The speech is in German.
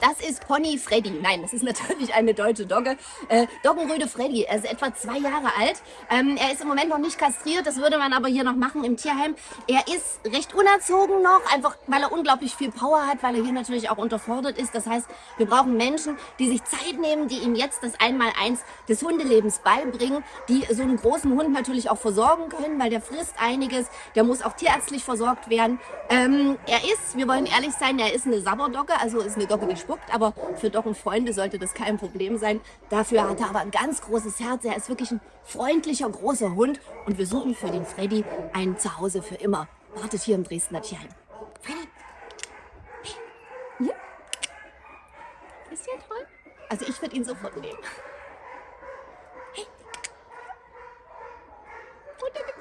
Das ist Pony Freddy. Nein, das ist natürlich eine deutsche Dogge. Äh, Doggenröde Freddy. Er ist etwa zwei Jahre alt. Ähm, er ist im Moment noch nicht kastriert. Das würde man aber hier noch machen im Tierheim. Er ist recht unerzogen noch, einfach weil er unglaublich viel Power hat, weil er hier natürlich auch unterfordert ist. Das heißt, wir brauchen Menschen, die sich Zeit nehmen, die ihm jetzt das Einmaleins des Hundelebens beibringen, die so einen großen Hund natürlich auch versorgen können, weil der frisst einiges. Der muss auch tierärztlich versorgt werden. Ähm, er ist, wir wollen ehrlich sein, er ist eine Sabberdogge, also ist eine Dogge, die spuckt, aber für Doggenfreunde sollte das kein Problem sein. Dafür hat er aber ein ganz großes Herz. Er ist wirklich ein freundlicher, großer Hund und wir suchen für den Freddy ein Zuhause für immer. Wartet hier im Dresdner Tierheim. Freddy! Hier? Ist ja toll. Also ich würde ihn sofort nehmen. Hey! Wunderbar.